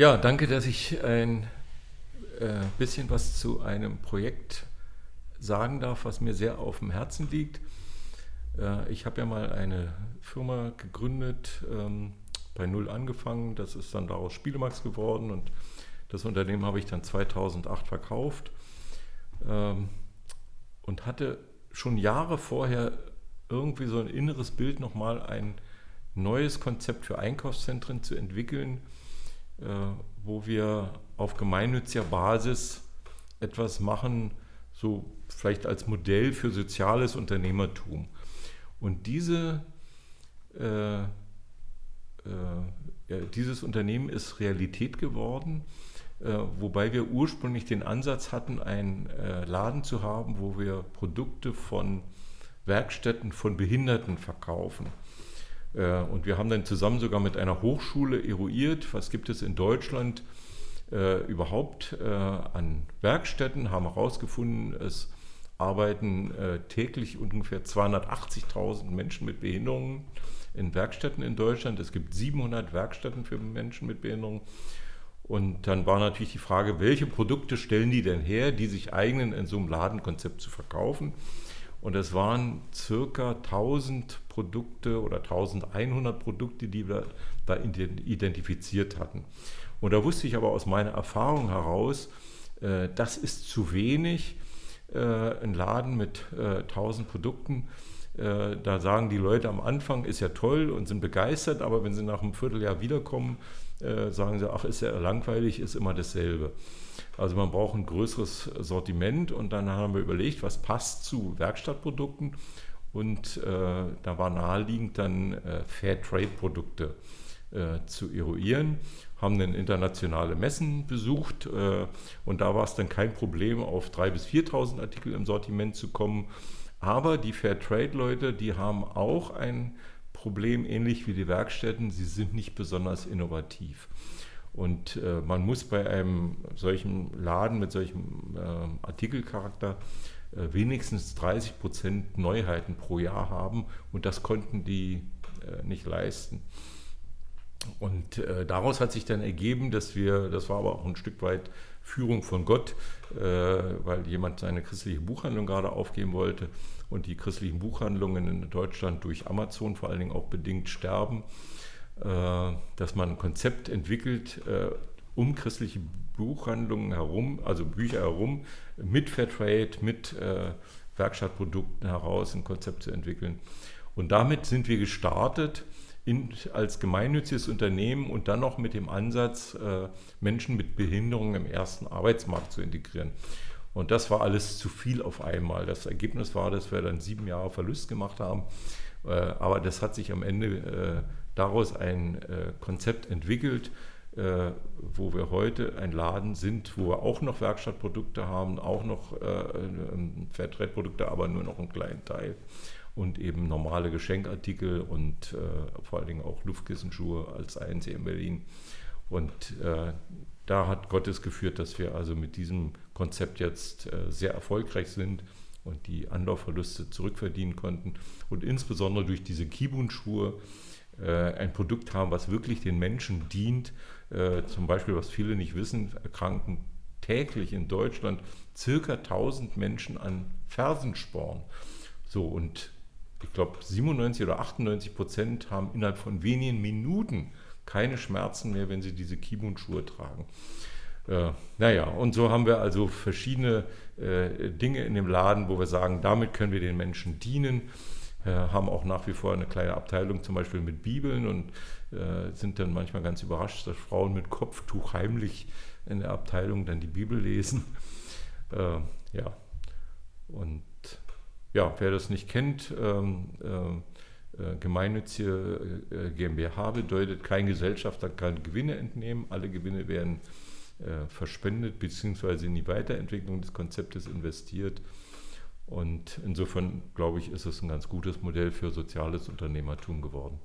Ja, danke, dass ich ein äh, bisschen was zu einem Projekt sagen darf, was mir sehr auf dem Herzen liegt. Äh, ich habe ja mal eine Firma gegründet, ähm, bei Null angefangen, das ist dann daraus Spielemax geworden und das Unternehmen habe ich dann 2008 verkauft ähm, und hatte schon Jahre vorher irgendwie so ein inneres Bild, nochmal ein neues Konzept für Einkaufszentren zu entwickeln, wo wir auf gemeinnütziger Basis etwas machen, so vielleicht als Modell für soziales Unternehmertum. Und diese, äh, äh, dieses Unternehmen ist Realität geworden, äh, wobei wir ursprünglich den Ansatz hatten, einen äh, Laden zu haben, wo wir Produkte von Werkstätten von Behinderten verkaufen. Äh, und wir haben dann zusammen sogar mit einer Hochschule eruiert, was gibt es in Deutschland äh, überhaupt äh, an Werkstätten, haben herausgefunden, es arbeiten äh, täglich ungefähr 280.000 Menschen mit Behinderungen in Werkstätten in Deutschland. Es gibt 700 Werkstätten für Menschen mit Behinderungen. Und dann war natürlich die Frage, welche Produkte stellen die denn her, die sich eignen, in so einem Ladenkonzept zu verkaufen. Und es waren circa 1000 Produkte oder 1100 Produkte, die wir da identifiziert hatten. Und da wusste ich aber aus meiner Erfahrung heraus, äh, das ist zu wenig. Äh, ein Laden mit 1000 äh, da sagen die Leute am Anfang, ist ja toll und sind begeistert, aber wenn sie nach einem Vierteljahr wiederkommen, sagen sie, ach, ist ja langweilig, ist immer dasselbe. Also man braucht ein größeres Sortiment und dann haben wir überlegt, was passt zu Werkstattprodukten und äh, da war naheliegend dann äh, Fairtrade-Produkte äh, zu eruieren, haben dann internationale Messen besucht äh, und da war es dann kein Problem, auf 3.000 bis 4.000 Artikel im Sortiment zu kommen. Aber die Fairtrade-Leute, die haben auch ein Problem, ähnlich wie die Werkstätten, sie sind nicht besonders innovativ. Und äh, man muss bei einem solchen Laden mit solchem äh, Artikelcharakter äh, wenigstens 30 Prozent Neuheiten pro Jahr haben und das konnten die äh, nicht leisten. Und äh, daraus hat sich dann ergeben, dass wir, das war aber auch ein Stück weit Führung von Gott, äh, weil jemand seine christliche Buchhandlung gerade aufgeben wollte und die christlichen Buchhandlungen in Deutschland durch Amazon vor allen Dingen auch bedingt sterben äh, dass man ein Konzept entwickelt, äh, um christliche Buchhandlungen herum, also Bücher herum, mit Fairtrade, mit äh, Werkstattprodukten heraus ein Konzept zu entwickeln. Und damit sind wir gestartet in, als gemeinnütziges Unternehmen und dann noch mit dem Ansatz, Menschen mit Behinderungen im ersten Arbeitsmarkt zu integrieren. Und das war alles zu viel auf einmal. Das Ergebnis war, dass wir dann sieben Jahre Verlust gemacht haben. aber das hat sich am Ende daraus ein äh, Konzept entwickelt, äh, wo wir heute ein Laden sind, wo wir auch noch Werkstattprodukte haben, auch noch äh, Fairtrade-Produkte, aber nur noch einen kleinen Teil und eben normale Geschenkartikel und äh, vor allen Dingen auch Luftkissenschuhe als ANC in Berlin. Und äh, da hat Gottes geführt, dass wir also mit diesem Konzept jetzt äh, sehr erfolgreich sind und die Anlaufverluste zurückverdienen konnten. Und insbesondere durch diese Kibun-Schuhe äh, ein Produkt haben, was wirklich den Menschen dient. Äh, zum Beispiel, was viele nicht wissen, erkranken täglich in Deutschland circa 1000 Menschen an Fersensporn. So und ich glaube 97 oder 98 Prozent haben innerhalb von wenigen Minuten keine Schmerzen mehr, wenn sie diese Kibun-Schuhe tragen. Äh, naja, und so haben wir also verschiedene äh, Dinge in dem Laden, wo wir sagen, damit können wir den Menschen dienen. Äh, haben auch nach wie vor eine kleine Abteilung zum Beispiel mit Bibeln und äh, sind dann manchmal ganz überrascht, dass Frauen mit Kopftuch heimlich in der Abteilung dann die Bibel lesen. Äh, ja, und ja, wer das nicht kennt, ähm, äh, äh gemeinnützige äh, GmbH bedeutet, kein Gesellschafter kann Gewinne entnehmen, alle Gewinne werden verspendet bzw. in die Weiterentwicklung des Konzeptes investiert. Und insofern, glaube ich, ist es ein ganz gutes Modell für soziales Unternehmertum geworden.